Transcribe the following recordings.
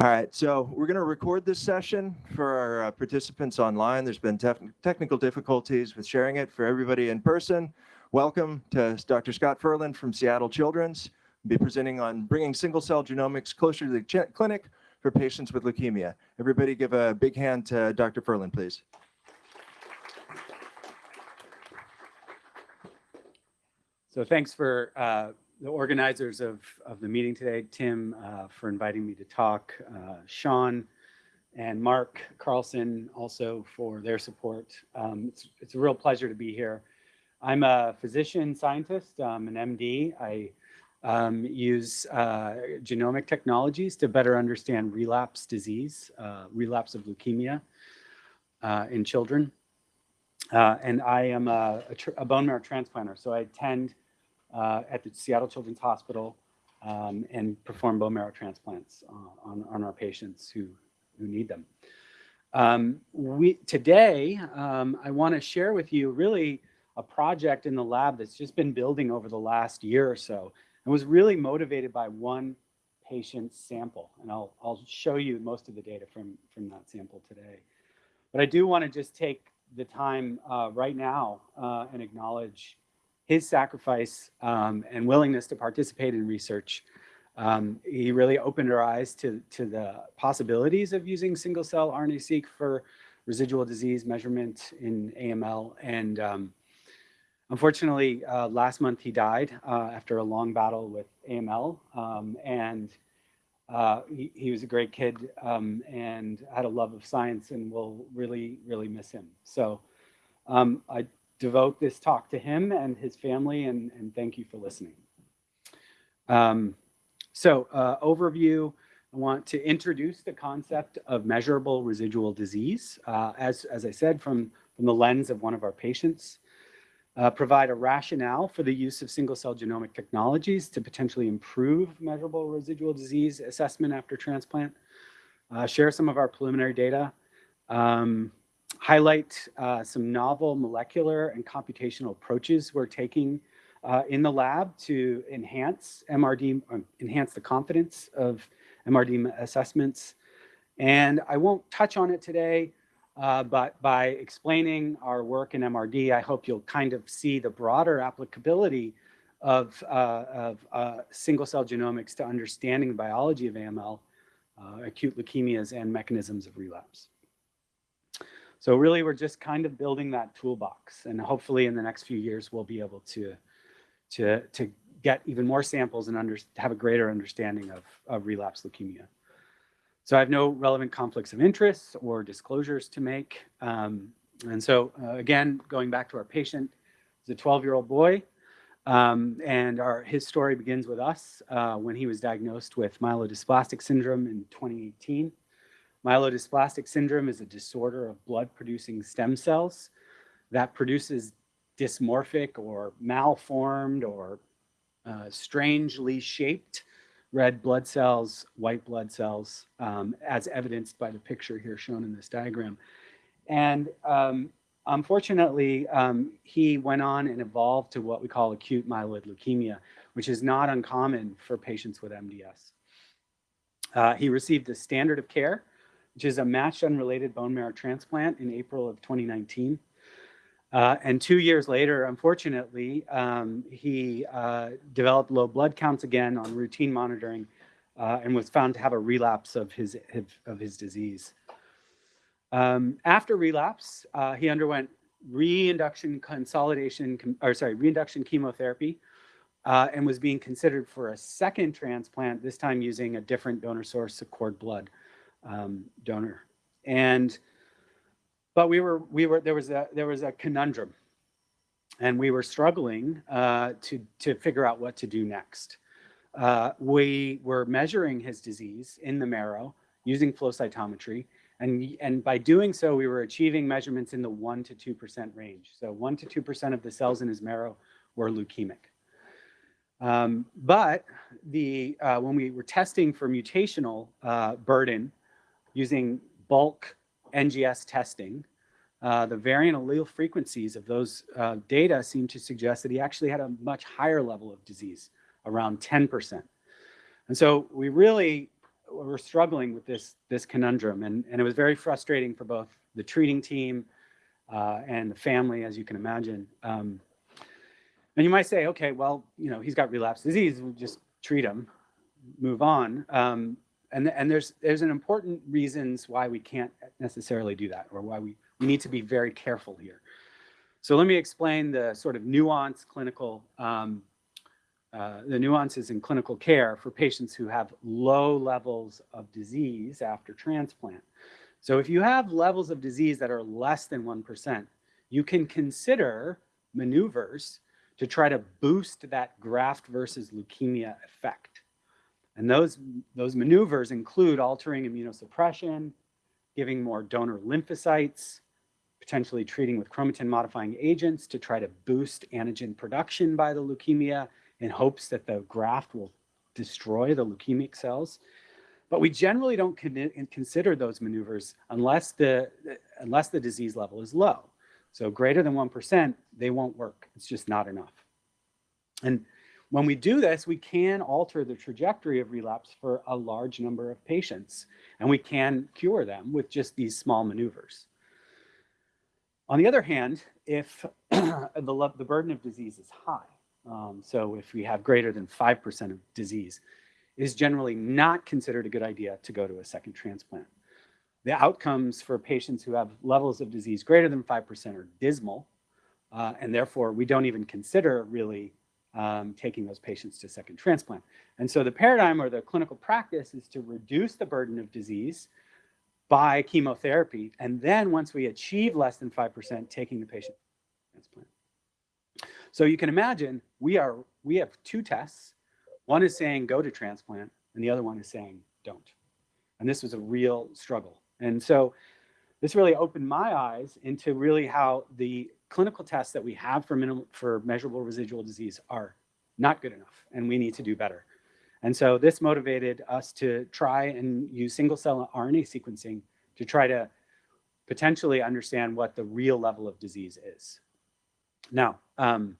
All right, so we're going to record this session for our uh, participants online. There's been technical difficulties with sharing it for everybody in person. Welcome to Dr. Scott Furlan from Seattle Children's. We'll Be presenting on bringing single cell genomics closer to the clinic for patients with leukemia. Everybody give a big hand to Dr. Furlan, please. So thanks for uh, the organizers of, of the meeting today, Tim, uh, for inviting me to talk, uh, Sean and Mark Carlson also for their support. Um, it's, it's a real pleasure to be here. I'm a physician scientist, um, an MD. I um, use uh, genomic technologies to better understand relapse disease, uh, relapse of leukemia uh, in children. Uh, and I am a, a, a, bone marrow transplanter. So I attend uh, at the Seattle Children's Hospital um, and perform bone marrow transplants uh, on, on our patients who, who need them. Um, we, today, um, I want to share with you really a project in the lab that's just been building over the last year or so and was really motivated by one patient sample. And I'll, I'll show you most of the data from, from that sample today. But I do want to just take the time uh, right now uh, and acknowledge his sacrifice um, and willingness to participate in research. Um, he really opened our eyes to, to the possibilities of using single cell RNA-seq for residual disease measurement in AML. And um, unfortunately, uh, last month he died uh, after a long battle with AML. Um, and uh, he, he, was a great kid um, and had a love of science and we'll really, really miss him. So um, I devote this talk to him and his family, and, and thank you for listening. Um, so uh, overview, I want to introduce the concept of measurable residual disease, uh, as, as I said, from, from the lens of one of our patients. Uh, provide a rationale for the use of single-cell genomic technologies to potentially improve measurable residual disease assessment after transplant. Uh, share some of our preliminary data. Um, highlight uh, some novel molecular and computational approaches we're taking uh, in the lab to enhance MRD, um, enhance the confidence of MRD assessments. And I won't touch on it today, uh, but by explaining our work in MRD, I hope you'll kind of see the broader applicability of, uh, of uh, single cell genomics to understanding the biology of AML, uh, acute leukemias, and mechanisms of relapse. So really, we're just kind of building that toolbox. And hopefully in the next few years, we'll be able to, to, to get even more samples and under, have a greater understanding of, of relapse leukemia. So I have no relevant conflicts of interest or disclosures to make. Um, and so uh, again, going back to our patient, he's a 12-year-old boy. Um, and our, his story begins with us uh, when he was diagnosed with myelodysplastic syndrome in 2018. Myelodysplastic syndrome is a disorder of blood producing stem cells that produces dysmorphic or malformed or uh, strangely shaped red blood cells, white blood cells, um, as evidenced by the picture here shown in this diagram. And um, unfortunately, um, he went on and evolved to what we call acute myeloid leukemia, which is not uncommon for patients with MDS. Uh, he received the standard of care which is a matched unrelated bone marrow transplant in April of 2019. Uh, and two years later, unfortunately, um, he uh, developed low blood counts again on routine monitoring uh, and was found to have a relapse of his, of his disease. Um, after relapse, uh, he underwent reinduction consolidation, or sorry, reinduction chemotherapy uh, and was being considered for a second transplant, this time using a different donor source of cord blood um, donor. And, but we were, we were, there was a, there was a conundrum and we were struggling uh, to, to figure out what to do next. Uh, we were measuring his disease in the marrow using flow cytometry. And, and by doing so, we were achieving measurements in the 1% to 2% range. So 1% to 2% of the cells in his marrow were leukemic. Um, but the, uh, when we were testing for mutational uh, burden using bulk NGS testing, uh, the variant allele frequencies of those uh, data seem to suggest that he actually had a much higher level of disease, around 10%. And so we really were struggling with this, this conundrum. And, and it was very frustrating for both the treating team uh, and the family, as you can imagine. Um, and you might say, okay, well, you know, he's got relapse disease, we'll just treat him, move on. Um, and, and there's, there's an important reasons why we can't necessarily do that or why we, we need to be very careful here. So let me explain the sort of nuance clinical, um, uh, the nuances in clinical care for patients who have low levels of disease after transplant. So if you have levels of disease that are less than 1%, you can consider maneuvers to try to boost that graft versus leukemia effect. And those, those maneuvers include altering immunosuppression, giving more donor lymphocytes, potentially treating with chromatin modifying agents to try to boost antigen production by the leukemia in hopes that the graft will destroy the leukemic cells. But we generally don't consider those maneuvers unless the, unless the disease level is low. So greater than 1%, they won't work. It's just not enough. And when we do this, we can alter the trajectory of relapse for a large number of patients, and we can cure them with just these small maneuvers. On the other hand, if the, the burden of disease is high, um, so if we have greater than 5% of disease, it is generally not considered a good idea to go to a second transplant. The outcomes for patients who have levels of disease greater than 5% are dismal, uh, and therefore we don't even consider really um, taking those patients to second transplant. And so the paradigm or the clinical practice is to reduce the burden of disease by chemotherapy. And then once we achieve less than 5%, taking the patient transplant. So you can imagine we are we have two tests. One is saying go to transplant, and the other one is saying don't. And this was a real struggle. And so this really opened my eyes into really how the clinical tests that we have for minimal, for measurable residual disease are not good enough, and we need to do better. And so this motivated us to try and use single cell RNA sequencing to try to potentially understand what the real level of disease is. Now, um,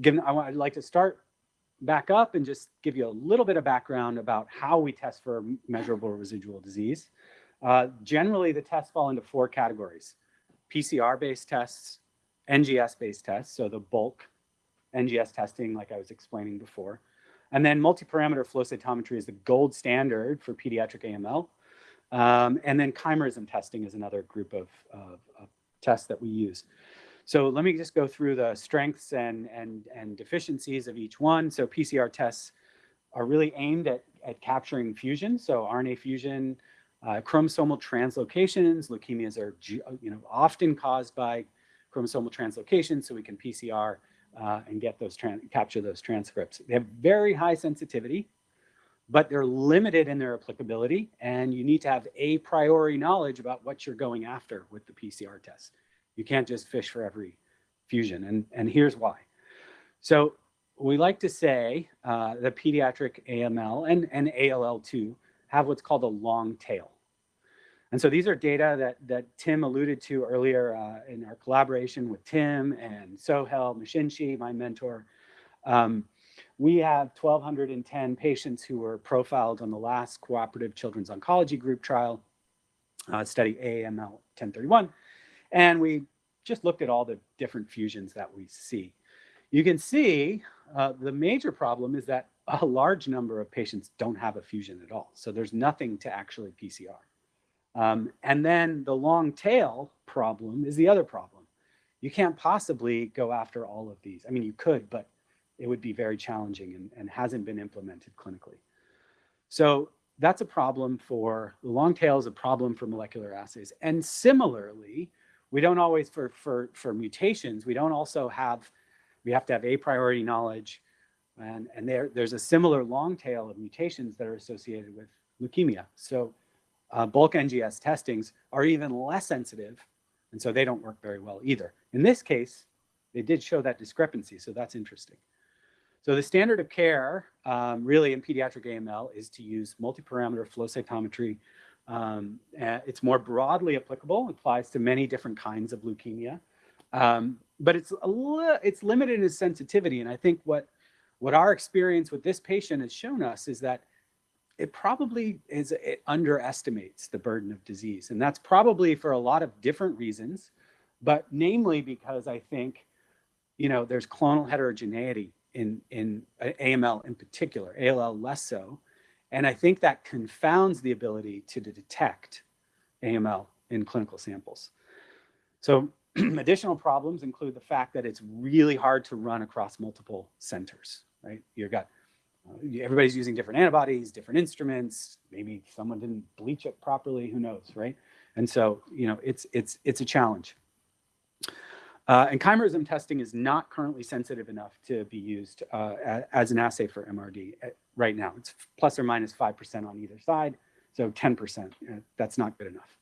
given I would like to start back up and just give you a little bit of background about how we test for measurable residual disease. Uh, generally, the tests fall into four categories. PCR-based tests, NGS-based tests, so the bulk NGS testing like I was explaining before. And then multi-parameter flow cytometry is the gold standard for pediatric AML. Um, and then chimerism testing is another group of, of, of, tests that we use. So let me just go through the strengths and, and, and deficiencies of each one. So PCR tests are really aimed at, at capturing fusion. So RNA fusion, uh, chromosomal translocations, leukemias are you know, often caused by chromosomal translocation, so we can PCR uh, and get those capture those transcripts. They have very high sensitivity, but they're limited in their applicability, and you need to have a priori knowledge about what you're going after with the PCR test. You can't just fish for every fusion, and, and here's why. So we like to say uh, the pediatric AML and, and ALL2 have what's called a long tail. And so these are data that, that Tim alluded to earlier uh, in our collaboration with Tim and Soheil Meshinchi, my mentor. Um, we have 1,210 patients who were profiled on the last Cooperative Children's Oncology Group trial, uh, study AML 1031. And we just looked at all the different fusions that we see. You can see uh, the major problem is that a large number of patients don't have a fusion at all. So there's nothing to actually PCR. Um, and then the long tail problem is the other problem. You can't possibly go after all of these. I mean, you could, but it would be very challenging and, and hasn't been implemented clinically. So that's a problem for, the long tail is a problem for molecular assays. And similarly, we don't always, for, for, for mutations, we don't also have, we have to have a priori knowledge and, and there, there's a similar long tail of mutations that are associated with leukemia. So uh, bulk NGS testings are even less sensitive, and so they don't work very well either. In this case, they did show that discrepancy, so that's interesting. So the standard of care um, really in pediatric AML is to use multi-parameter flow cytometry. Um, it's more broadly applicable, applies to many different kinds of leukemia, um, but it's a it's limited in sensitivity. And I think what what our experience with this patient has shown us is that it probably is, it underestimates the burden of disease. And that's probably for a lot of different reasons, but namely because I think, you know, there's clonal heterogeneity in, in uh, AML in particular, ALL less so. And I think that confounds the ability to detect AML in clinical samples. So additional problems include the fact that it's really hard to run across multiple centers, right? You've got, everybody's using different antibodies, different instruments, maybe someone didn't bleach it properly, who knows, right? And so, you know, it's, it's, it's a challenge. Uh, and chimerism testing is not currently sensitive enough to be used uh, as an assay for MRD uh, right now. It's plus or minus 5% on either side. So 10%, uh, that's not good enough.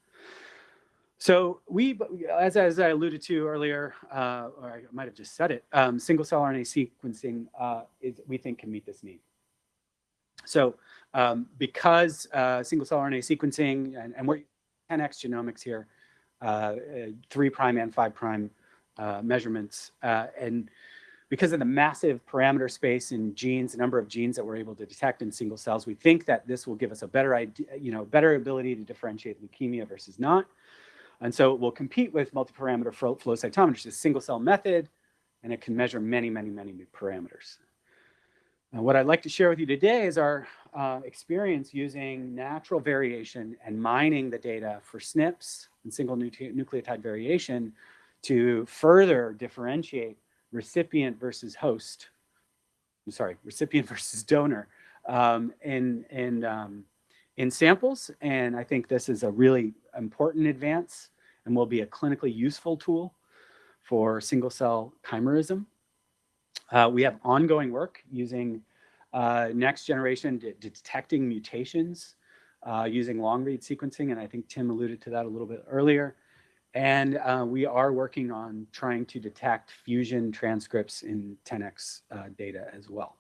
So we, as, as I alluded to earlier, uh, or I might have just said it, um, single cell RNA sequencing uh, is, we think can meet this need. So um, because uh, single cell RNA sequencing, and, and we're 10x genomics here, uh, uh, three prime and five prime uh, measurements, and because of the massive parameter space in genes, the number of genes that we're able to detect in single cells, we think that this will give us a better idea, you know, better ability to differentiate leukemia versus not. And so it will compete with multi-parameter flow cytometry, a single cell method, and it can measure many, many, many parameters. Now, what I'd like to share with you today is our uh, experience using natural variation and mining the data for SNPs and single nucleotide variation to further differentiate recipient versus host, I'm sorry, recipient versus donor um, in, in um, in samples. And I think this is a really important advance and will be a clinically useful tool for single cell chimerism. Uh, we have ongoing work using uh, next generation de detecting mutations uh, using long read sequencing. And I think Tim alluded to that a little bit earlier. And uh, we are working on trying to detect fusion transcripts in 10x uh, data as well.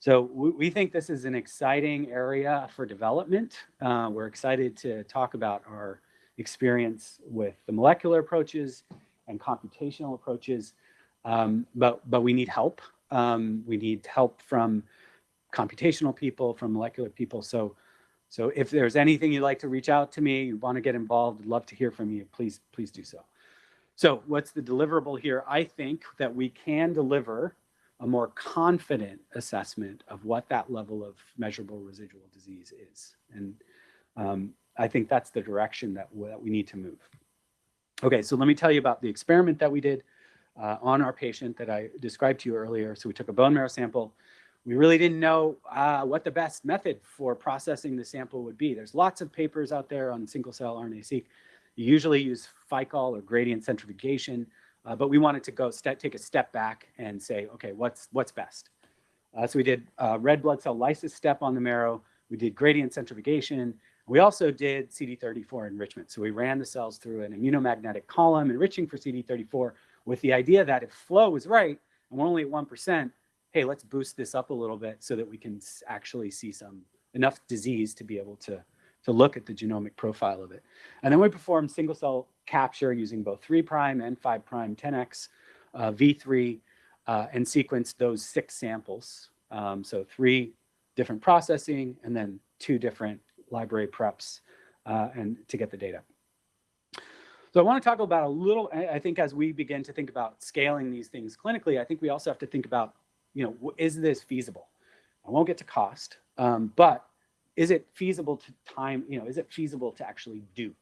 So we, we, think this is an exciting area for development. Uh, we're excited to talk about our experience with the molecular approaches and computational approaches, um, but, but we need help. Um, we need help from computational people, from molecular people. So, so if there's anything you'd like to reach out to me, you want to get involved, I'd love to hear from you, please, please do so. So what's the deliverable here? I think that we can deliver a more confident assessment of what that level of measurable residual disease is. And um, I think that's the direction that, that we need to move. Okay, so let me tell you about the experiment that we did uh, on our patient that I described to you earlier. So we took a bone marrow sample. We really didn't know uh, what the best method for processing the sample would be. There's lots of papers out there on single cell RNA-seq. You usually use Ficoll or gradient centrifugation. Uh, but we wanted to go take a step back and say, okay, what's, what's best? Uh, so we did uh, red blood cell lysis step on the marrow. We did gradient centrifugation. We also did CD34 enrichment. So we ran the cells through an immunomagnetic column enriching for CD34 with the idea that if flow is right, and we're only at 1%, hey, let's boost this up a little bit so that we can actually see some enough disease to be able to to look at the genomic profile of it. And then we performed single cell capture using both 3' and 5' 10x uh, V3 uh, and sequenced those six samples. Um, so three different processing and then two different library preps uh, and to get the data. So I want to talk about a little, I think as we begin to think about scaling these things clinically, I think we also have to think about, you know, is this feasible? I won't get to cost, um, but is it feasible to time, you know, is it feasible to actually do?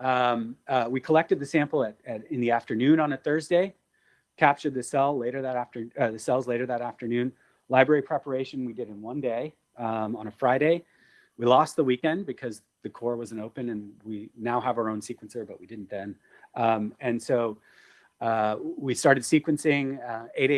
Um, uh, we collected the sample at, at, in the afternoon on a Thursday, captured the cell later that after uh, the cells later that afternoon. Library preparation we did in one day um, on a Friday. We lost the weekend because the core wasn't open and we now have our own sequencer, but we didn't then. Um, and so uh, we started sequencing uh, 8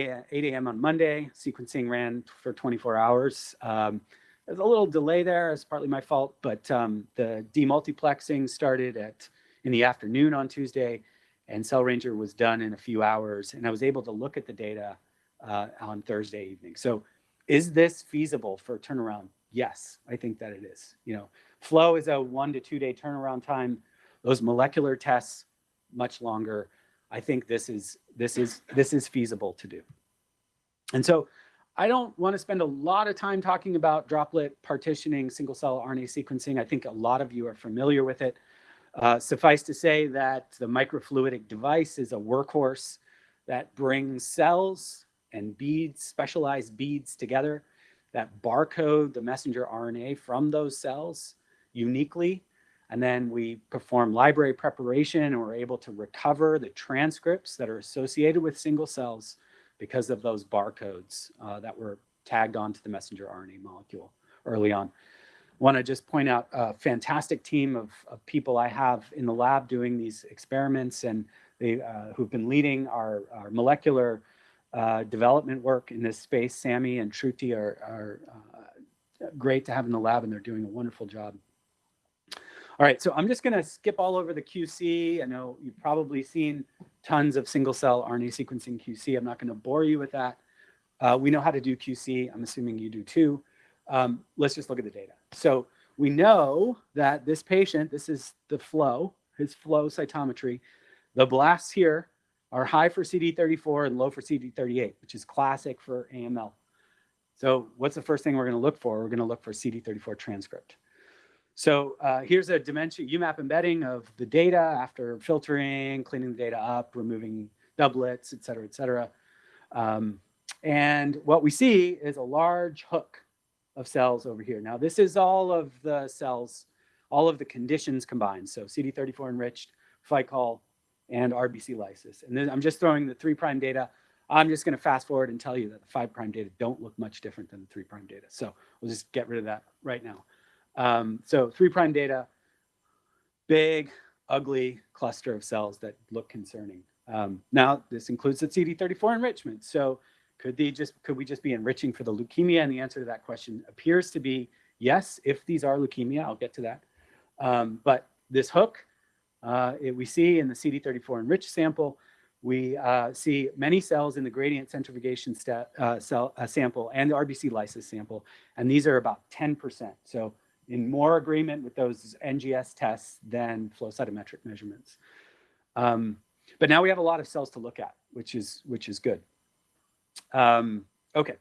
a.m. on Monday. Sequencing ran for 24 hours. Um, there's a little delay there. It's partly my fault, but um, the demultiplexing started at in the afternoon on Tuesday, and Cell Ranger was done in a few hours, and I was able to look at the data uh, on Thursday evening. So, is this feasible for turnaround? Yes, I think that it is. You know, flow is a one to two day turnaround time. Those molecular tests much longer. I think this is this is this is feasible to do. And so I don't want to spend a lot of time talking about droplet partitioning, single cell RNA sequencing. I think a lot of you are familiar with it. Uh, suffice to say that the microfluidic device is a workhorse that brings cells and beads, specialized beads together that barcode the messenger RNA from those cells uniquely. And then we perform library preparation and we're able to recover the transcripts that are associated with single cells because of those barcodes uh, that were tagged onto the messenger RNA molecule early on. Want to just point out a fantastic team of, of, people I have in the lab doing these experiments and they uh, who've been leading our, our molecular uh, development work in this space. Sammy and Shruti are, are uh, great to have in the lab and they're doing a wonderful job. All right, so I'm just gonna skip all over the QC. I know you've probably seen tons of single cell RNA sequencing QC. I'm not gonna bore you with that. Uh, we know how to do QC. I'm assuming you do too. Um, let's just look at the data. So we know that this patient, this is the flow, his flow cytometry. The blasts here are high for CD34 and low for CD38, which is classic for AML. So what's the first thing we're gonna look for? We're gonna look for CD34 transcript. So uh, here's a dimension UMAP embedding of the data after filtering, cleaning the data up, removing doublets, et cetera, et cetera. Um, and what we see is a large hook of cells over here. Now, this is all of the cells, all of the conditions combined. So CD34 enriched, Ficoll, and RBC lysis. And then I'm just throwing the three prime data. I'm just going to fast forward and tell you that the five prime data don't look much different than the three prime data. So we'll just get rid of that right now. Um, so three prime data, big, ugly cluster of cells that look concerning. Um, now, this includes the CD34 enrichment. So could they just could we just be enriching for the leukemia? And the answer to that question appears to be yes, if these are leukemia, I'll get to that. Um, but this hook, uh, it, we see in the CD34 enriched sample, we uh, see many cells in the gradient centrifugation uh, cell uh, sample and the RBC lysis sample, and these are about 10%. So in more agreement with those NGS tests than flow cytometric measurements. Um, but now we have a lot of cells to look at, which is which is good. Um, okay,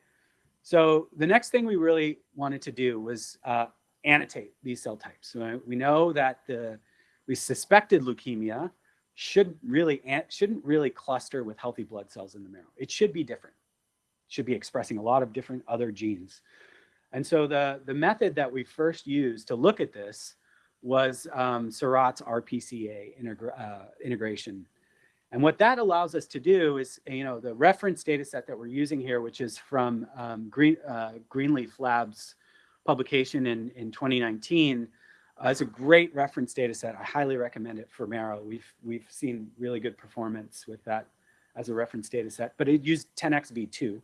so the next thing we really wanted to do was uh, annotate these cell types. So we know that the we suspected leukemia should really shouldn't really cluster with healthy blood cells in the marrow. It should be different. It should be expressing a lot of different other genes. And so the, the method that we first used to look at this was um, Seurat's RPCA integra uh, integration. And what that allows us to do is, you know, the reference data set that we're using here, which is from um, Green, uh, Greenleaf Labs publication in, in 2019, uh, it's a great reference data set. I highly recommend it for Marrow. We've, we've seen really good performance with that as a reference data set, but it used 10x V2, and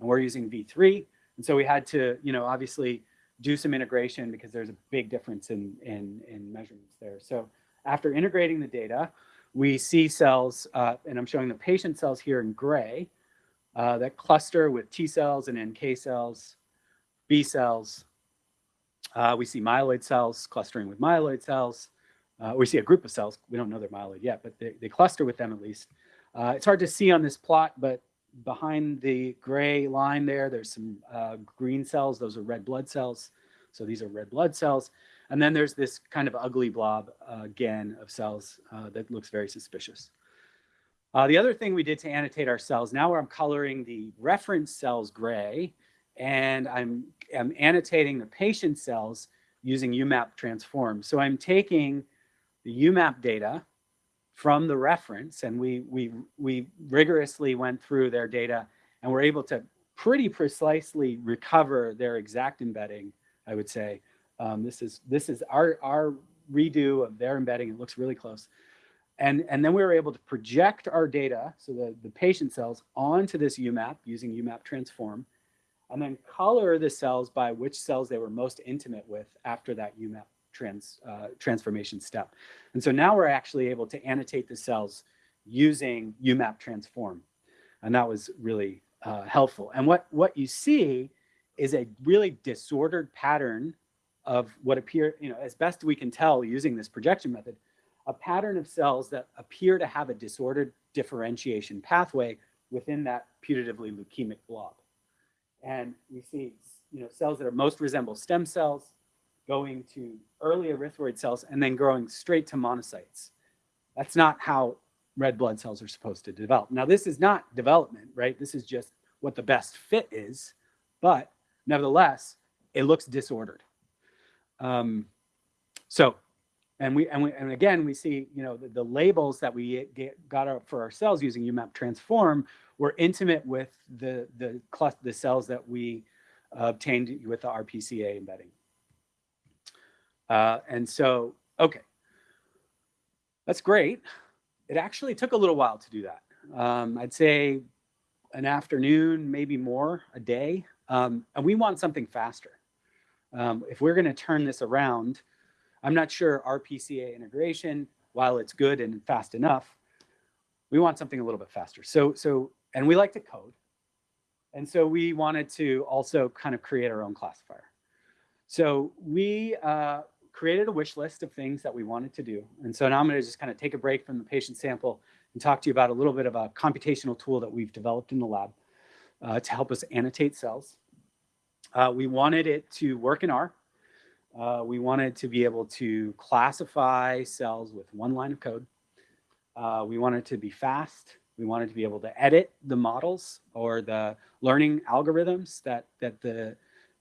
we're using V3. And so we had to, you know, obviously do some integration because there's a big difference in, in, in measurements there. So after integrating the data, we see cells, uh, and I'm showing the patient cells here in gray, uh, that cluster with T cells and NK cells, B cells. Uh, we see myeloid cells clustering with myeloid cells. Uh, we see a group of cells. We don't know they're myeloid yet, but they, they cluster with them at least. Uh, it's hard to see on this plot, but behind the gray line there, there's some uh, green cells. Those are red blood cells. So these are red blood cells. And then there's this kind of ugly blob uh, again of cells uh, that looks very suspicious. The other thing we did to annotate our cells, now where I'm coloring the reference cells gray, and I'm, I'm annotating the patient cells using UMAP transform. So I'm taking the UMAP data, from the reference and we, we, we rigorously went through their data and were able to pretty precisely recover their exact embedding, I would say. Um, this is this is our, our redo of their embedding. It looks really close. And, and then we were able to project our data, so the, the patient cells, onto this UMAP using UMAP transform, and then color the cells by which cells they were most intimate with after that UMAP trans, uh, transformation step. And so now we're actually able to annotate the cells using UMAP transform. And that was really uh, helpful. And what, what you see is a really disordered pattern of what appear, you know, as best we can tell using this projection method, a pattern of cells that appear to have a disordered differentiation pathway within that putatively leukemic blob. And we see, you know, cells that are most resemble stem cells going to early erythroid cells and then growing straight to monocytes. That's not how red blood cells are supposed to develop. Now, this is not development, right? This is just what the best fit is, but nevertheless, it looks disordered. Um, so, and we and we and again we see you know the, the labels that we get, got for ourselves using UMAP Transform were intimate with the the the cells that we obtained with the RPCA embedding. Uh, and so, okay, that's great. It actually took a little while to do that. Um, I'd say an afternoon, maybe more, a day. Um, and we want something faster. Um, if we're going to turn this around, I'm not sure RPCA integration, while it's good and fast enough, we want something a little bit faster. So, so, and we like to code. And so we wanted to also kind of create our own classifier. So we uh, created a wish list of things that we wanted to do. And so now I'm going to just kind of take a break from the patient sample and talk to you about a little bit of a computational tool that we've developed in the lab uh, to help us annotate cells. Uh, we wanted it to work in R. Uh, we wanted to be able to classify cells with one line of code. Uh, we wanted to be fast. We wanted to be able to edit the models or the learning algorithms that, that, the,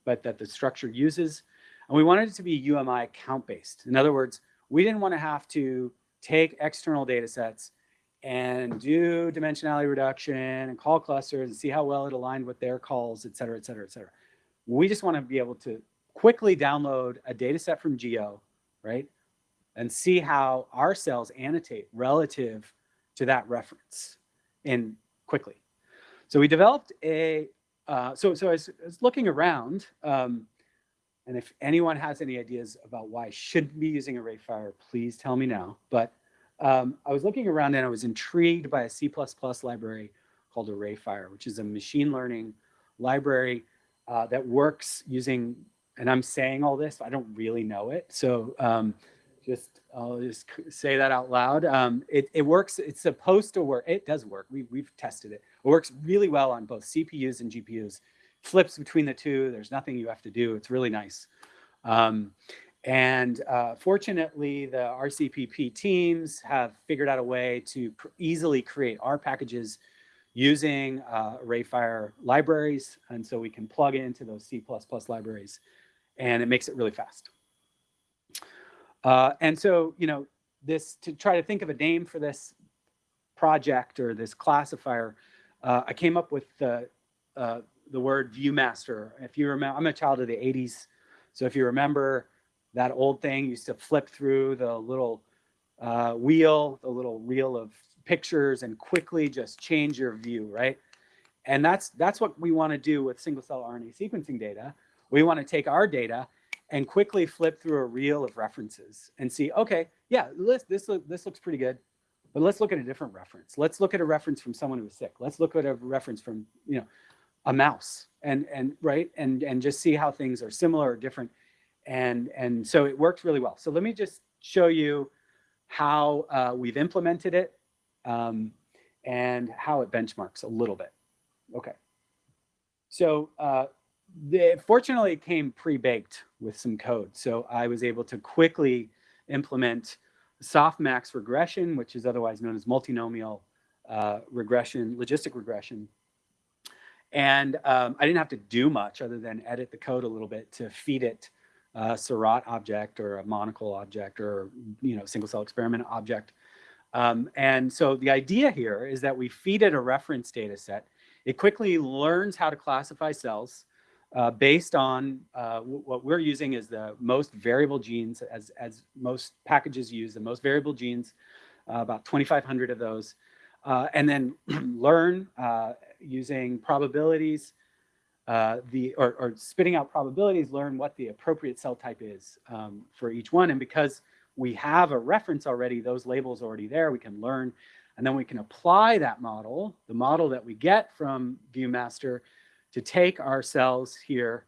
but that the structure uses. And we wanted it to be UMI count based. In other words, we didn't want to have to take external data sets and do dimensionality reduction and call clusters and see how well it aligned with their calls, et cetera, et cetera, et cetera. We just want to be able to quickly download a data set from Geo, right? And see how our cells annotate relative to that reference in quickly. So we developed a, uh, so, so I was, I was looking around, um, and if anyone has any ideas about why I shouldn't be using ArrayFire, please tell me now. But um, I was looking around and I was intrigued by a C++ library called ArrayFire, which is a machine learning library uh, that works using, and I'm saying all this, I don't really know it. So um, just, I'll just say that out loud. Um, it, it works, it's supposed to work. It does work. We, we've tested it. It works really well on both CPUs and GPUs. Flips between the two. There's nothing you have to do. It's really nice. Um, and uh, fortunately, the RCPP teams have figured out a way to easily create R packages using uh, ArrayFire libraries. And so we can plug it into those C++ libraries and it makes it really fast. Uh, and so, you know, this to try to think of a name for this project or this classifier, uh, I came up with the, uh, the word ViewMaster. If you remember, I'm a child of the 80s. So if you remember that old thing, used to flip through the little uh, wheel, the little reel of pictures and quickly just change your view, right? And that's, that's what we want to do with single cell RNA sequencing data. We want to take our data and quickly flip through a reel of references and see, okay, yeah, this, this, this looks pretty good, but let's look at a different reference. Let's look at a reference from someone who was sick. Let's look at a reference from, you know, a mouse and, and right, and, and just see how things are similar or different. And, and so it worked really well. So let me just show you how uh, we've implemented it um, and how it benchmarks a little bit. Okay. So uh, the, fortunately, it came pre-baked with some code. So I was able to quickly implement softmax regression, which is otherwise known as multinomial uh, regression, logistic regression. And um, I didn't have to do much other than edit the code a little bit to feed it a Seurat object or a monocle object or, you know, single cell experiment object. Um, and so the idea here is that we feed it a reference data set. It quickly learns how to classify cells uh, based on uh, what we're using is the most variable genes as, as most packages use, the most variable genes, uh, about 2,500 of those, uh, and then learn uh, using probabilities, uh, the or, or, spitting out probabilities, learn what the appropriate cell type is um, for each one. And because we have a reference already, those labels already there, we can learn, and then we can apply that model, the model that we get from ViewMaster, to take ourselves here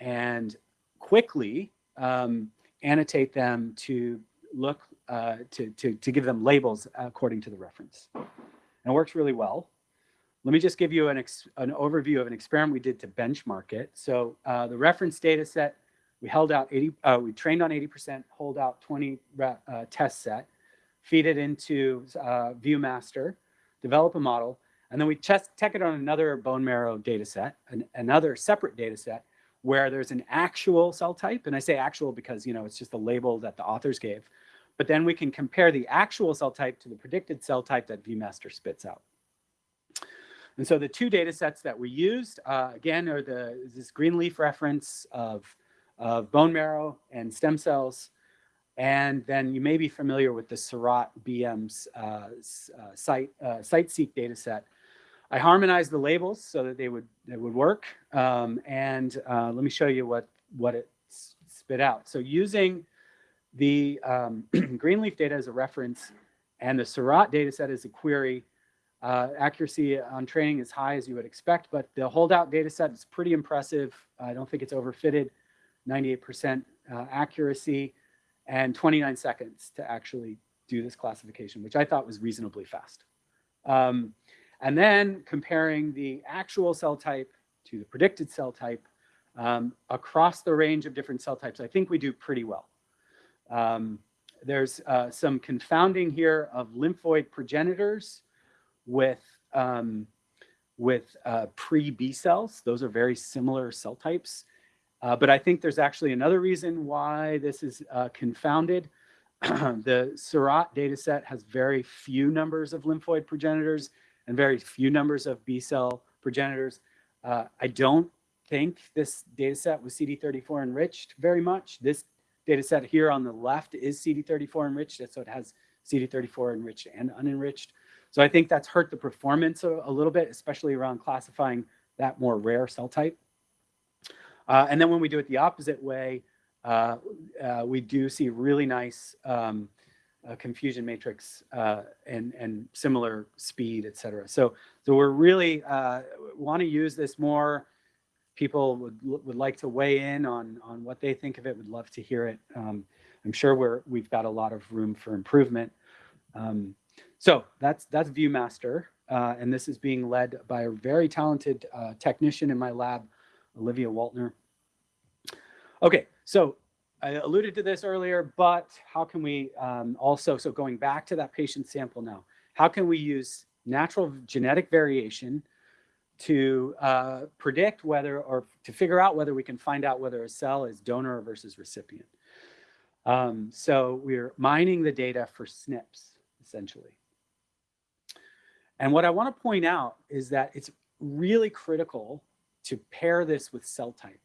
and quickly um, annotate them to look uh, to, to, to give them labels according to the reference. And it works really well. let me just give you an, ex- an overview of an experiment we did to benchmark it. So uh, the reference data set, we held out 80, uh, we trained on 80%, hold out 20 uh, test set, feed it into uh, ViewMaster, develop a model, and then we test, check it on another bone marrow data set, an, another separate data set where there's an actual cell type. And I say actual because, you know, it's just the label that the authors gave. But then we can compare the actual cell type to the predicted cell type that ViewMaster spits out. And so the two data sets that we used, uh, again, are the this Greenleaf reference of, of bone marrow and stem cells. And then you may be familiar with the Seurat BM's uh, uh, CITE, uh, CITE-seq data set. I harmonized the labels so that they would, they would work. Um, and uh, let me show you what, what it spit out. So using the um, Greenleaf data as a reference and the Seurat data set as a query, uh, accuracy on training is high as you would expect, but the holdout data set is pretty impressive. I don't think it's overfitted, 98% uh, accuracy and 29 seconds to actually do this classification, which I thought was reasonably fast. Um, and then comparing the actual cell type to the predicted cell type um, across the range of different cell types, I think we do pretty well. Um, there's uh, some confounding here of lymphoid progenitors with um, with uh, pre-B cells. Those are very similar cell types. Uh, but I think there's actually another reason why this is uh, confounded. the Seurat data set has very few numbers of lymphoid progenitors and very few numbers of B cell progenitors. Uh, I don't think this data set was CD34 enriched very much. This data set here on the left is CD34 enriched, so it has CD34 enriched and unenriched. So I think that's hurt the performance a, a little bit, especially around classifying that more rare cell type. Uh, and then when we do it the opposite way, uh, uh, we do see really nice um, uh, confusion matrix uh, and, and similar speed, et cetera. So, so we're really want to use this more. People would, would like to weigh in on, on what they think of it, would love to hear it. Um, I'm sure we're, we've got a lot of room for improvement. Um, so that's, that's ViewMaster. Uh, and this is being led by a very talented uh, technician in my lab, Olivia Waltner. Okay, so I alluded to this earlier, but how can we um, also, so going back to that patient sample now, how can we use natural genetic variation to uh, predict whether, or to figure out whether we can find out whether a cell is donor versus recipient? Um, so we're mining the data for SNPs, essentially. And what I want to point out is that it's really critical to pair this with cell type.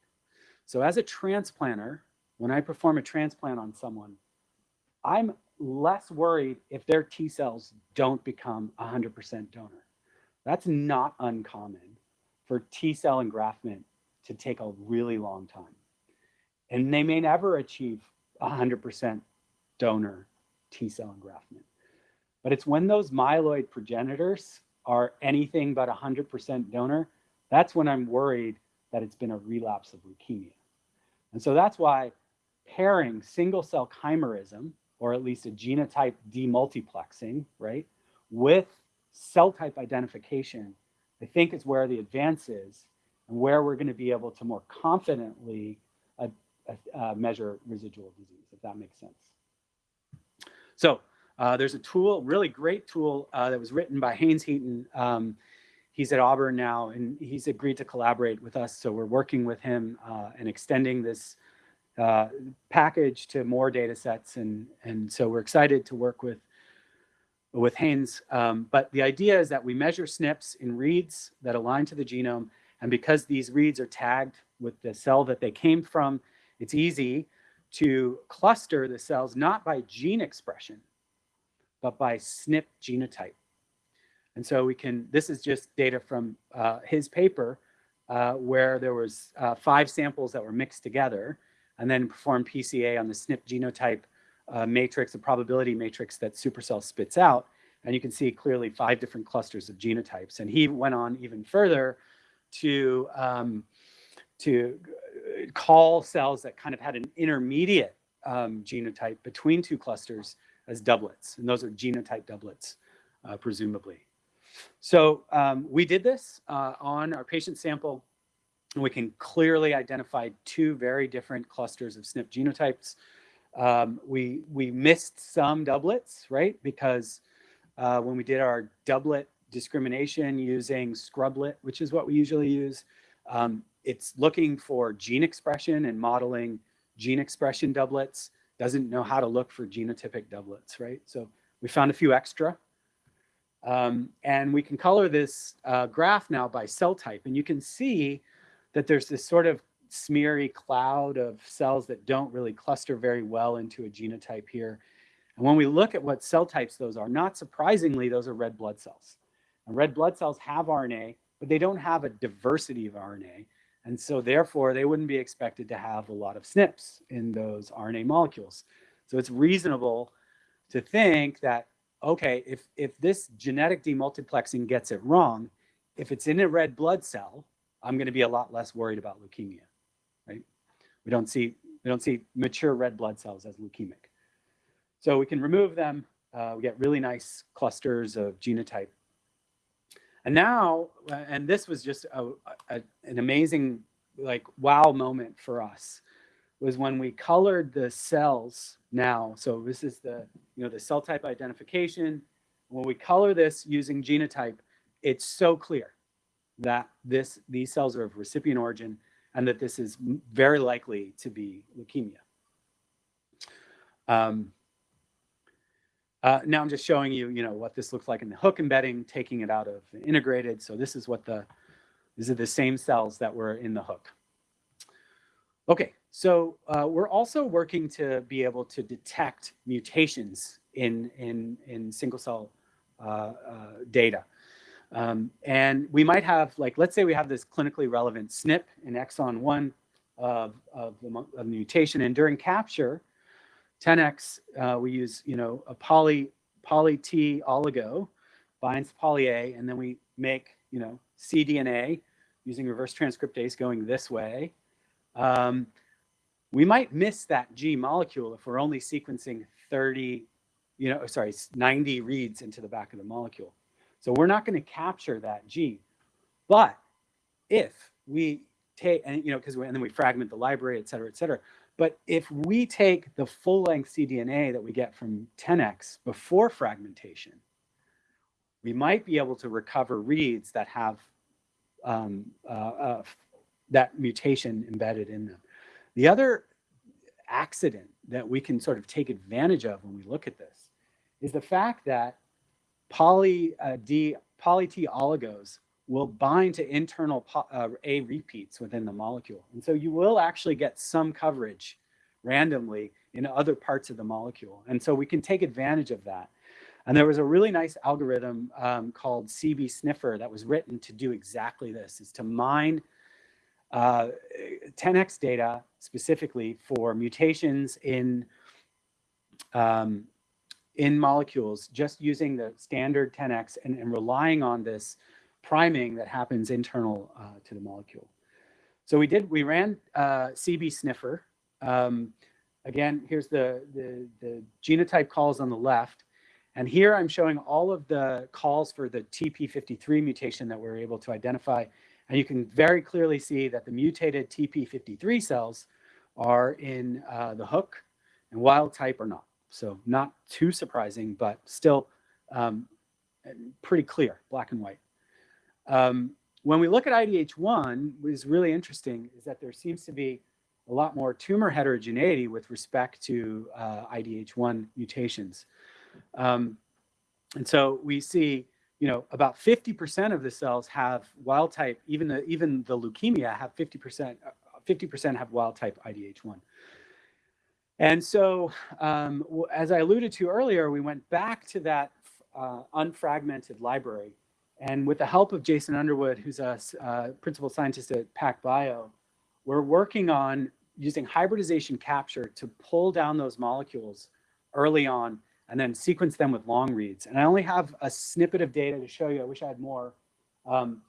So as a transplanter, when I perform a transplant on someone, I'm less worried if their T cells don't become 100% donor. That's not uncommon for T cell engraftment to take a really long time. And they may never achieve 100% donor T cell engraftment. But it's when those myeloid progenitors are anything but 100% donor, that's when I'm worried that it's been a relapse of leukemia. And so that's why pairing single cell chimerism, or at least a genotype demultiplexing, right, with cell type identification, I think is where the advance is and where we're going to be able to more confidently uh, uh, measure residual disease, if that makes sense. So uh, there's a tool, really great tool uh, that was written by Haynes Heaton. Um, he's at Auburn now, and he's agreed to collaborate with us. So we're working with him uh, and extending this uh, package to more data sets. And, and so we're excited to work with, with Haynes. Um, but the idea is that we measure SNPs in reads that align to the genome. And because these reads are tagged with the cell that they came from, it's easy to cluster the cells not by gene expression, but by SNP genotype. And so we can, this is just data from uh, his paper uh, where there was uh, five samples that were mixed together and then perform PCA on the SNP genotype uh, matrix, the probability matrix that souporcell spits out. And you can see clearly five different clusters of genotypes. And he went on even further to, um, to call cells that kind of had an intermediate um, genotype between two clusters as doublets. And those are genotype doublets, uh, presumably. So um, we did this uh, on our patient sample, we can clearly identify two very different clusters of SNP genotypes. Um, we we missed some doublets, right? Because uh, when we did our doublet discrimination using Scrublet, which is what we usually use, um, it's looking for gene expression and modeling gene expression doublets. Doesn't know how to look for genotypic doublets, right? So we found a few extra. Um, and we can color this uh, graph now by cell type. And you can see that there's this sort of smeary cloud of cells that don't really cluster very well into a genotype here. And when we look at what cell types those are, not surprisingly, those are red blood cells. And red blood cells have RNA, but they don't have a diversity of RNA. And so therefore, they wouldn't be expected to have a lot of SNPs in those RNA molecules. So it's reasonable to think that, okay, if, if this genetic demultiplexing gets it wrong, if it's in a red blood cell, I'm going to be a lot less worried about leukemia, right? We don't see, we don't see mature red blood cells as leukemic. So we can remove them. Uh, we get really nice clusters of genotype. And now, uh, and this was just a, a, an amazing, like, wow moment for us, was when we colored the cells now. So this is the, you know, the cell type identification. When we color this using genotype, it's so clear that this these cells are of recipient origin and that this is very likely to be leukemia. Um, uh, now I'm just showing you, you know, what this looks like in the hook embedding, taking it out of integrated. So this is what the, these are the same cells that were in the hook. Okay, so uh, we're also working to be able to detect mutations in, in, in single cell uh, uh data. Um, and we might have, like, let's say we have this clinically relevant SNP in exon one of, of, the, of the mutation. And during capture, 10x, uh, we use, you know, a poly, poly T oligo binds poly A, and then we make, you know, cDNA using reverse transcriptase going this way. Um, we might miss that G molecule if we're only sequencing 30, you know, sorry, 90 reads into the back of the molecule. So we're not going to capture that gene. But if we take, and you know, because and then we fragment the library, et cetera, et cetera. But if we take the full length cDNA that we get from 10x before fragmentation, we might be able to recover reads that have um, uh, uh, that mutation embedded in them. The other accident that we can sort of take advantage of when we look at this is the fact that poly uh, D poly T oligos will bind to internal uh, A repeats within the molecule. And so you will actually get some coverage randomly in other parts of the molecule. And so we can take advantage of that. And there was a really nice algorithm um, called CB Sniffer that was written to do exactly this, is to mine uh, 10x data specifically for mutations in um, in molecules, just using the standard 10x and, and relying on this priming that happens internal uh, to the molecule. So we did, we ran uh, CB sniffer. Um, again, here's the, the, the genotype calls on the left. And here I'm showing all of the calls for the TP53 mutation that we're able to identify. And you can very clearly see that the mutated TP53 cells are in uh, the hook and wild type are not. So not too surprising, but still um, pretty clear, black and white. Um, when we look at IDH1, what is really interesting is that there seems to be a lot more tumor heterogeneity with respect to uh, IDH1 mutations. Um, and so we see, you know, about 50% of the cells have wild type, even the, even the leukemia have 50%, 50% uh, have wild type IDH1. And so, um, as I alluded to earlier, we went back to that uh, unfragmented library and with the help of Jason Underwood, who's a uh, principal scientist at PacBio, we're working on using hybridization capture to pull down those molecules early on and then sequence them with long reads. And I only have a snippet of data to show you. I wish I had more. Um,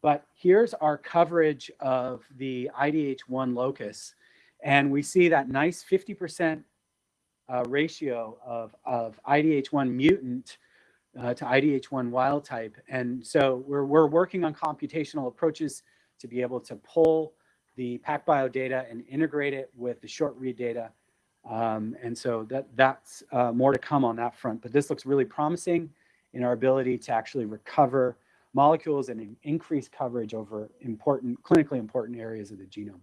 but here's our coverage of the IDH1 locus. And we see that nice 50% uh, ratio of, of IDH1 mutant uh, to IDH1 wild type. And so we're, we're working on computational approaches to be able to pull the PacBio data and integrate it with the short read data. Um, and so that that's uh, more to come on that front. But this looks really promising in our ability to actually recover molecules and increase coverage over important, clinically important areas of the genome.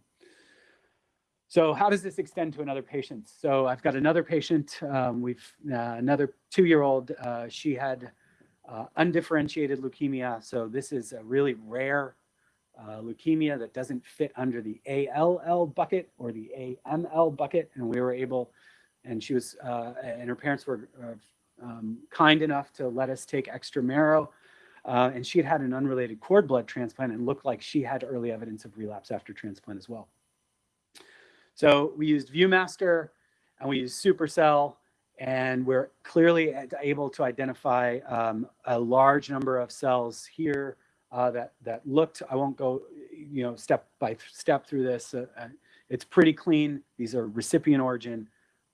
So how does this extend to another patient? So I've got another patient. Um, we've uh, another two-year-old. Uh, she had uh, undifferentiated leukemia. So this is a really rare uh, leukemia that doesn't fit under the ALL bucket or the AML bucket, and we were able. And she was, uh, and her parents were uh, um, kind enough to let us take extra marrow. And she had had an unrelated cord blood transplant and looked like she had early evidence of relapse after transplant as well. So we used ViewMaster and we used souporcell, and we're clearly able to identify um, a large number of cells here uh, that that looked. I won't go, you know, step by step through this. Uh, uh, it's pretty clean. These are recipient origin,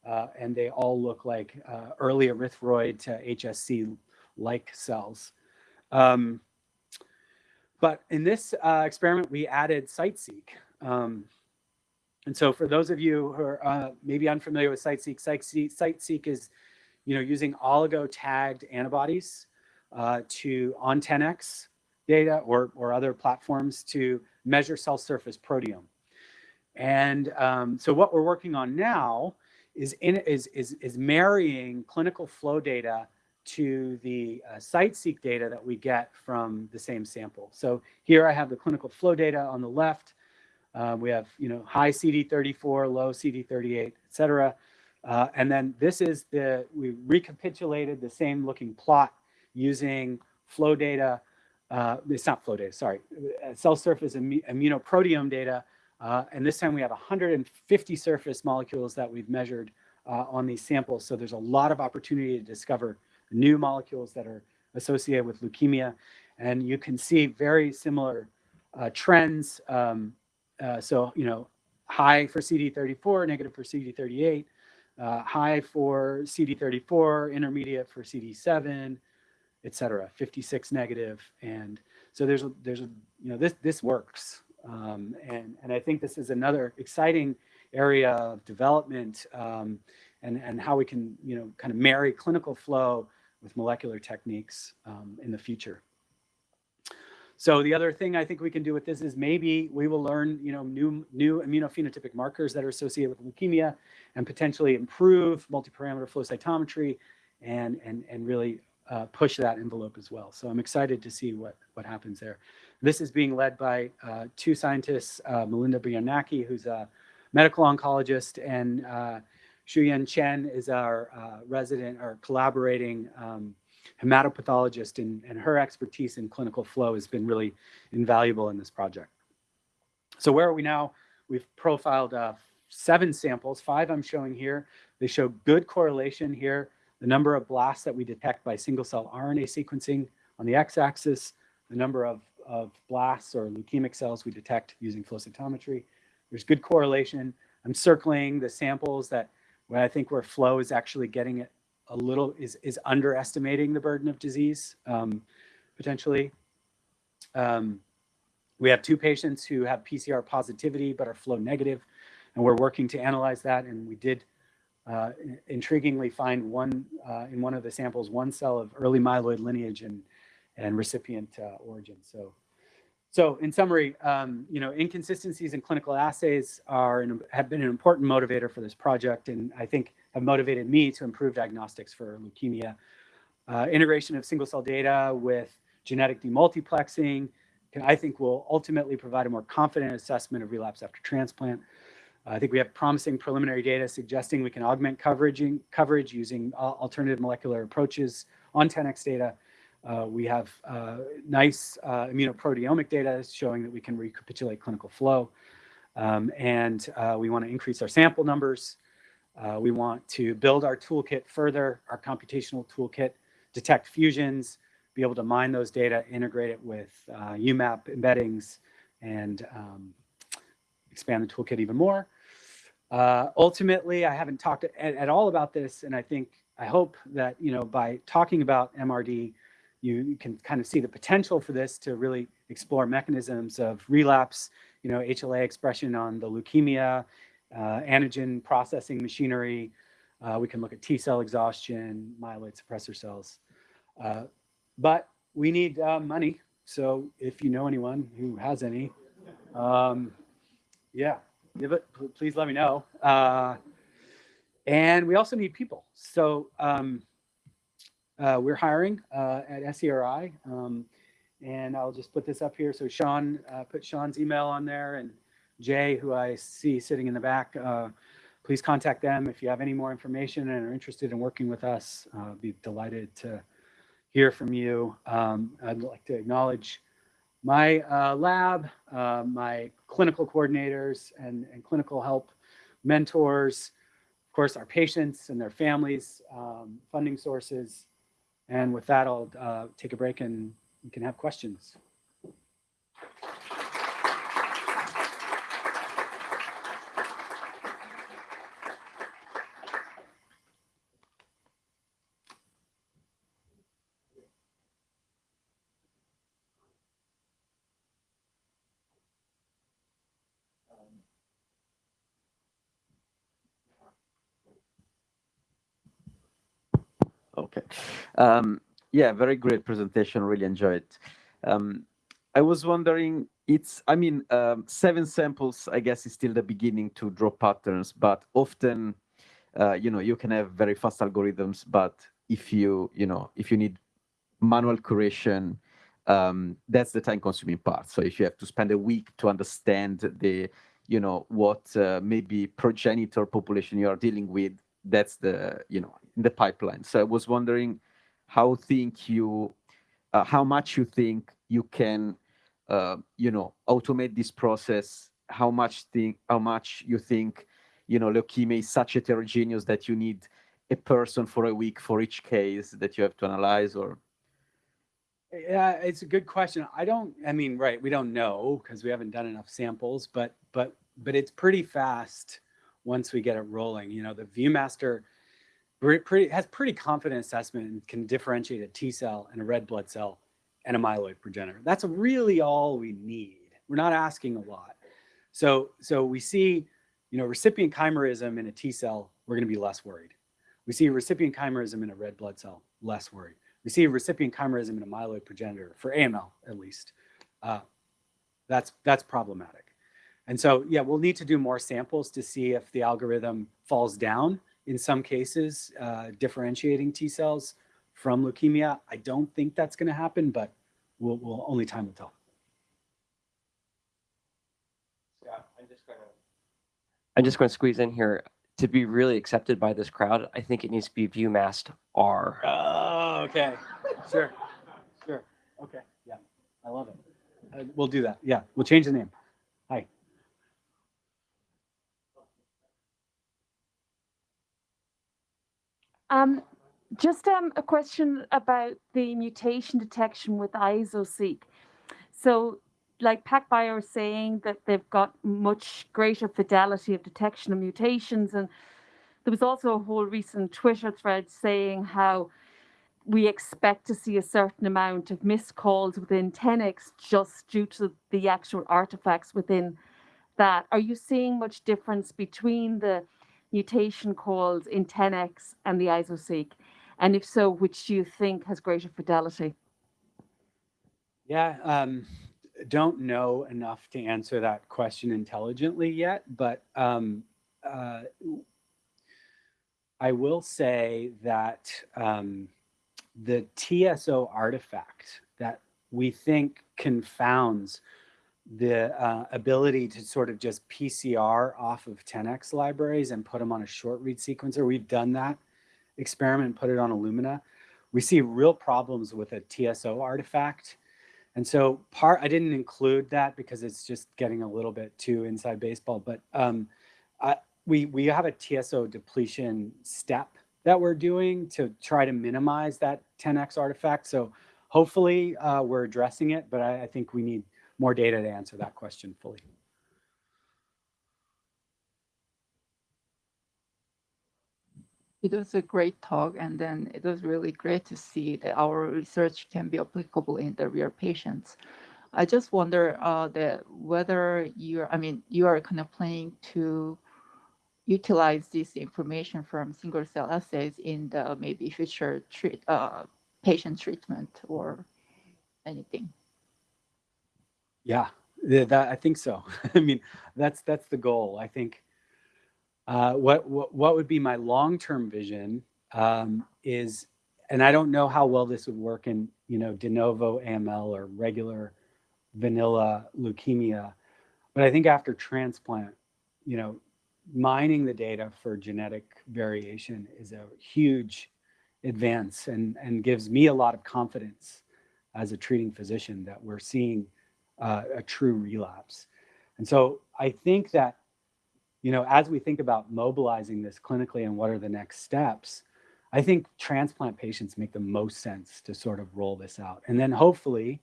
uh, and they all look like uh, early erythroid to HSC-like cells. Um, but in this experiment, we added CITE-seq. Um, and so for those of you who are uh, maybe unfamiliar with CITE-seq, CITE-seq, CITE-seq is you know, using oligo tagged antibodies uh, to on 10x data or, or other platforms to measure cell surface proteome. And um, so what we're working on now is, in, is, is, is marrying clinical flow data to the uh, CITE-seq data that we get from the same sample. So here I have the clinical flow data on the left. Uh, we have, you know, high CD34, low CD38, et cetera. Uh, and then this is the, we recapitulated the same looking plot using flow data. Uh, it's not flow data, sorry, uh, cell surface immu immunoproteome data. Uh, and this time we have 150 surface molecules that we've measured uh, on these samples. So there's a lot of opportunity to discover new molecules that are associated with leukemia. And you can see very similar uh, trends. Um, uh, so, you know, high for CD34, negative for CD38, uh, high for CD34, intermediate for CD7, et cetera, 56 negative. And so there's a, there's a, you know, this, this works. Um, and, and I think this is another exciting area of development um, and, and how we can, you know, kind of marry clinical flow with molecular techniques um, in the future. So the other thing I think we can do with this is maybe we will learn, you know, new new immunophenotypic markers that are associated with leukemia and potentially improve multiparameter flow cytometry and and and really uh, push that envelope as well. So I'm excited to see what what happens there. This is being led by uh, two scientists, uh, Melinda Biernacki, who's a medical oncologist, and uh, Shuyan Chen is our uh, resident or collaborating um, hematopathologist, and, and her expertise in clinical flow has been really invaluable in this project. So where are we now? We've profiled uh, seven samples, five I'm showing here. They show good correlation here. The number of blasts that we detect by single cell RNA sequencing on the x-axis, the number of, of blasts or leukemic cells we detect using flow cytometry. There's good correlation. I'm circling the samples that where I think where flow is actually getting it a little is is underestimating the burden of disease um, potentially. Um, we have two patients who have PCR positivity but are flow negative, and we're working to analyze that. And we did uh, intriguingly find one uh, in one of the samples one cell of early myeloid lineage and and recipient uh, origin. So. So in summary, um, you know, inconsistencies in clinical assays are an, have been an important motivator for this project, and I think have motivated me to improve diagnostics for leukemia. Uh, integration of single cell data with genetic demultiplexing, I think will ultimately provide a more confident assessment of relapse after transplant. I think we have promising preliminary data suggesting we can augment coverage, coverage using uh, alternative molecular approaches on 10x data. Uh, we have uh, nice uh, immunoproteomic data showing that we can recapitulate clinical flow. Um, and uh, we want to increase our sample numbers. Uh, we want to build our toolkit further, our computational toolkit, detect fusions, be able to mine those data, integrate it with uh, UMAP embeddings, and um, expand the toolkit even more. Uh, ultimately, I haven't talked at, at, all about this, and I think I hope that, you know, by talking about MRD, you, can kind of see the potential for this to really explore mechanisms of relapse, you know, HLA expression on the leukemia, antigen processing machinery. Uh, we can look at T cell exhaustion, myeloid suppressor cells. Uh, but we need uh, money. So if you know anyone who has any, um, yeah, give it, please let me know. Uh, and we also need people. So um, uh, we're hiring uh, at SCRI. Um, and I'll just put this up here. So Sean, uh, put Sean's email on there and Jay, who I see sitting in the back, uh, please contact them if you have any more information and are interested in working with us. Uh, be delighted to hear from you. Um, I'd like to acknowledge my uh, lab, uh, my clinical coordinators and, and clinical help mentors, of course, our patients and their families, um, funding sources. And with that, I'll uh, take a break and you can have questions. Okay. Um, yeah, very great presentation. Really enjoyed it. Um, I was wondering, it's, I mean, um, seven samples, I guess, is still the beginning to draw patterns, but often, uh, you know, you can have very fast algorithms, but if you, you know, if you need manual curation, um, that's the time consuming part. So if you have to spend a week to understand the, you know, what uh, maybe progenitor population you are dealing with, that's the, you know, in the pipeline. So I was wondering how think you, uh, how much you think you can, uh, you know, automate this process. How much think, how much you think, you know, leukemia is such heterogeneous that you need a person for a week for each case that you have to analyze, or Yeah, it's a good question. I don't, I mean, right, we don't know because we haven't done enough samples, but, but, but it's pretty fast once we get it rolling. You know, the ViewMaster pretty, has pretty confident assessment and can differentiate a T cell and a red blood cell and a myeloid progenitor. That's really all we need. We're not asking a lot. So, so we see, you know, recipient chimerism in a T cell, we're going to be less worried. We see recipient chimerism in a red blood cell, less worried. We see recipient chimerism in a myeloid progenitor, for AML at least. Uh, that's, that's problematic. And so, yeah, we'll need to do more samples to see if the algorithm falls down in some cases, uh, differentiating T cells from leukemia. I don't think that's going to happen, but we'll, we'll only time will tell. Scott, I'm just gonna. I'm just gonna squeeze in here. To be really accepted by this crowd, I think it needs to be ViewMast R. Oh, okay. Sure. Sure. Okay. Yeah. I love it. Uh, we'll do that. Yeah. We'll change the name. Um, just um, a question about the mutation detection with IsoSeq. So, like PacBio are saying that they've got much greater fidelity of detection of mutations, and there was also a whole recent Twitter thread saying how we expect to see a certain amount of missed calls within 10x just due to the actual artifacts within that. Are you seeing much difference between the mutation calls in 10x and the IsoSeq? And if so, which do you think has greater fidelity? Yeah. Um, don't know enough to answer that question intelligently yet, but um, uh, I will say that um, the TSO artifact that we think confounds the uh, ability to sort of just PCR off of 10x libraries and put them on a short read sequencer. We've done that experiment, put it on Illumina. We see real problems with a TSO artifact. And so part, I didn't include that because it's just getting a little bit too inside baseball, but um, I, we, we have a TSO depletion step that we're doing to try to minimize that 10x artifact. So hopefully uh, we're addressing it, but I, I think we need more data to answer that question fully. It was a great talk, and then it was really great to see that our research can be applicable in the real patients. I just wonder uh, that whether you're, I mean, you are kind of planning to utilize this information from single cell assays in the maybe future treat, uh, patient treatment or anything. Yeah, that I think so. I mean, that's that's the goal. I think uh, what, what what would be my long-term vision um, is, and I don't know how well this would work in you know de novo AML or regular vanilla leukemia, but I think after transplant, you know, mining the data for genetic variation is a huge advance and and gives me a lot of confidence as a treating physician that we're seeing uh, a true relapse. And so I think that, you know, as we think about mobilizing this clinically and what are the next steps, I think transplant patients make the most sense to sort of roll this out. And then hopefully,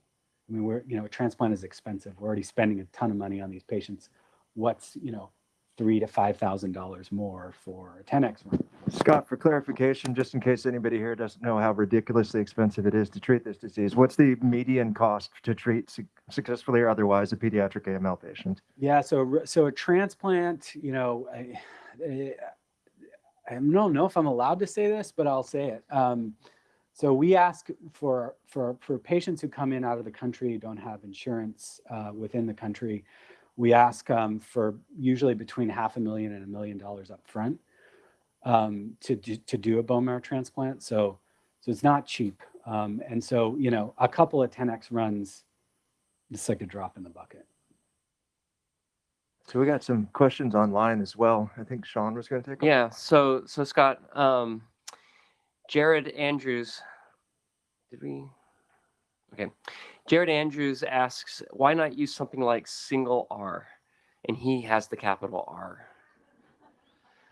I mean, we're, you know, a transplant is expensive. We're already spending a ton of money on these patients. What's, you know, three to five thousand dollars more for a 10x run. Scott, for clarification, just in case anybody here doesn't know how ridiculously expensive it is to treat this disease, what's the median cost to treat su- successfully or otherwise a pediatric AML patient? Yeah, so so a transplant, you know, I, I, I don't know if I'm allowed to say this, but I'll say it. Um, so we ask for for for patients who come in out of the country don't have insurance uh, within the country. We ask um, for usually between half a million and a million dollars up front um, to do, to do a bone marrow transplant. So so it's not cheap. Um, and so you know, a couple of 10x runs, it's like a drop in the bucket. So we got some questions online as well. I think Sean was going to take. 'em. Yeah. So so Scott, um, Jared Andrews, did we? Okay. Jared Andrews asks, why not use something like SingleR? And he has the capital R.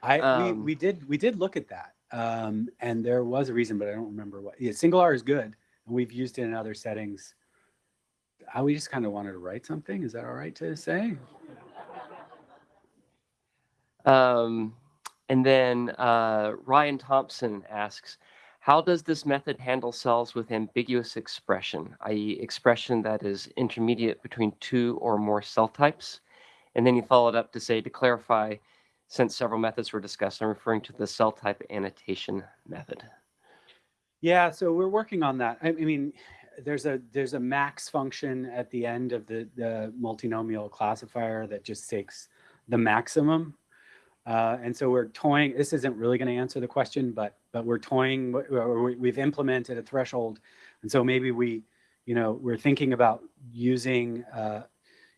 I we, Um, we did we did look at that, um, and there was a reason, but I don't remember what. Yeah, SingleR is good, and we've used it in other settings. I we just kind of wanted to write something. Is that all right to say? Um, and then uh, Ryan Thompson asks, how does this method handle cells with ambiguous expression, i.e. expression that is intermediate between two or more cell types? And then he followed up to say, to clarify, since several methods were discussed, I'm referring to the cell type annotation method. Yeah, so we're working on that. I, I mean, there's a there's a max function at the end of the the multinomial classifier that just takes the maximum. Uh, and so we're toying. This isn't really going to answer the question, but but we're toying. We- we've implemented a threshold, and so maybe we, you know, we're thinking about using, uh,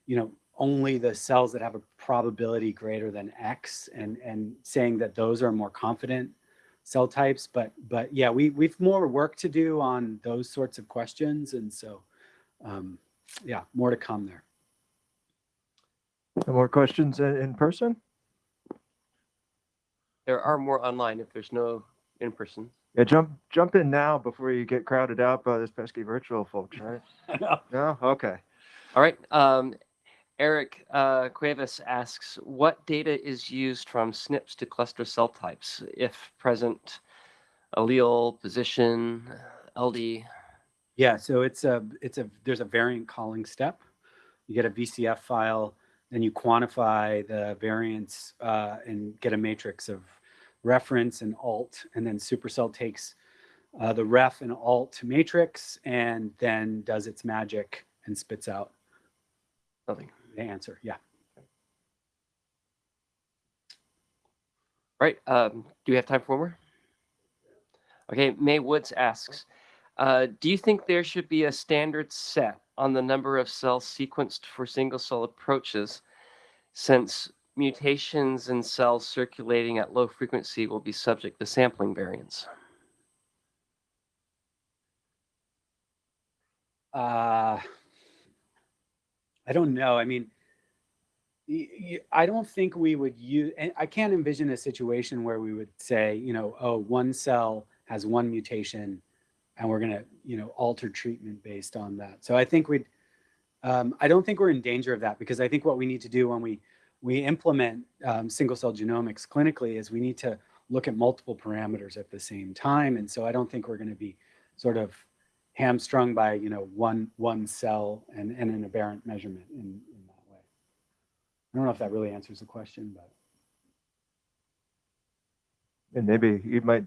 you know, only the cells that have a probability greater than X, and and saying that those are more confident cell types but but yeah we we've more work to do on those sorts of questions and so um yeah more to come there No more questions in, in person? There are more online if there's no in person. Yeah, jump jump in now before you get crowded out by this pesky virtual folks, right? No? Okay. All right. Um, Eric uh, Cuevas asks, what data is used from SNPs to cluster cell types, if present, allele, position, LD? yeah so it's a it's a there's a variant calling step you get a vcf file then you quantify the variants uh, and get a matrix of reference and alt and then souporcell takes uh, the ref and alt matrix and then does its magic and spits out Nothing. The answer yeah Right. Um, do we have time for more? Okay. May Woods asks, uh, do you think there should be a standard set on the number of cells sequenced for single cell approaches since mutations in cells circulating at low frequency will be subject to sampling variance? Uh, I don't know. I mean, I don't think we would use, and I can't envision a situation where we would say, you know, oh, one cell has one mutation and we're going to, you know, alter treatment based on that. So I think we'd, um, I don't think we're in danger of that because I think what we need to do when we, we implement um, single cell genomics clinically is we need to look at multiple parameters at the same time. And so I don't think we're going to be sort of hamstrung by, you know, one, one cell and, and an aberrant measurement in, in that way. I don't know if that really answers the question, but. And maybe you might,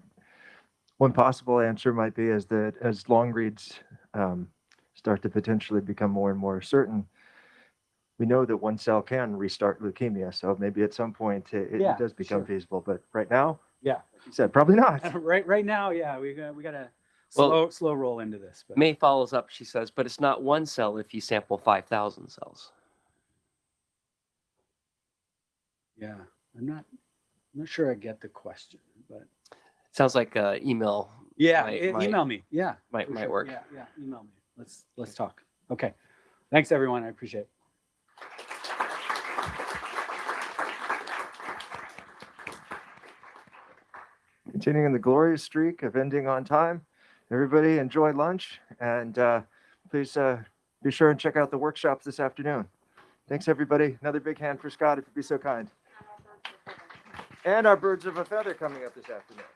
one possible answer might be is that as long reads um, start to potentially become more and more certain, we know that one cell can restart leukemia. So maybe at some point it, it Yeah, does become sure. feasible. But right now, Yeah. like you said, probably not. right, right now, yeah, we got, we got to Well- slow, slow roll into this. But May follows up, she says, but it's not one cell if you sample 5,000 cells. yeah, I'm not, I'm not sure I get the question, but Sounds like uh, email yeah, Might- e- might- email me. Yeah. might, for might sure. work. Yeah, yeah, email me. Let's, let's talk. Okay. Thanks, everyone. I appreciate it. Continuing the glorious streak of ending on time. Everybody enjoy lunch and uh, please uh, be sure and check out the workshops this afternoon. Thanks, everybody. Another big hand for Scott, if you'd be so kind. And our birds of a feather coming up this afternoon.